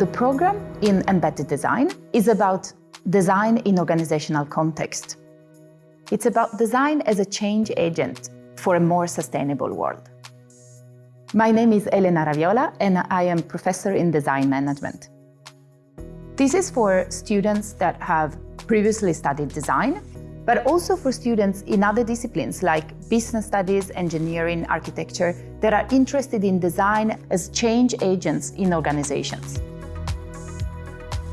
The program in embedded design is about design in organizational context. It's about design as a change agent for a more sustainable world. My name is Elena Raviola and I am professor in design management. This is for students that have previously studied design, but also for students in other disciplines like business studies, engineering, architecture, that are interested in design as change agents in organizations.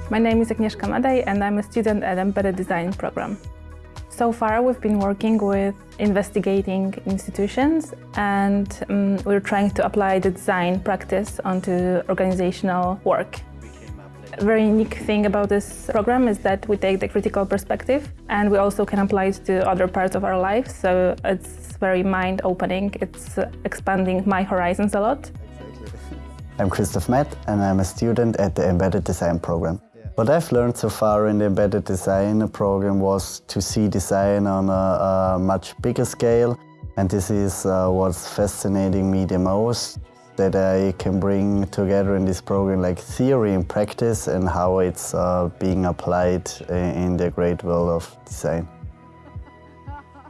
My name is Agnieszka Madej and I'm a student at Embedded Design program. So far we've been working with investigating institutions and um, we're trying to apply the design practice onto organizational work. A very unique thing about this program is that we take the critical perspective and we also can apply it to other parts of our life. So it's very mind-opening. It's expanding my horizons a lot. I'm Christoph Matt and I'm a student at the Embedded Design program. What I've learned so far in the Embedded Design program was to see design on a, a much bigger scale and this is uh, what's fascinating me the most that I can bring together in this program like theory and practice and how it's uh, being applied in the great world of design.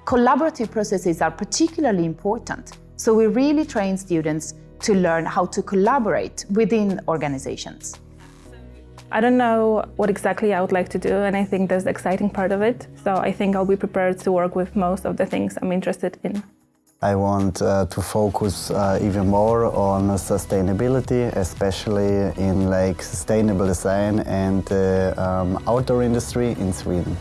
Collaborative processes are particularly important, so we really train students to learn how to collaborate within organizations. I don't know what exactly I would like to do and I think that's the exciting part of it. So I think I'll be prepared to work with most of the things I'm interested in. I want uh, to focus uh, even more on sustainability, especially in like sustainable design and the uh, um, outdoor industry in Sweden.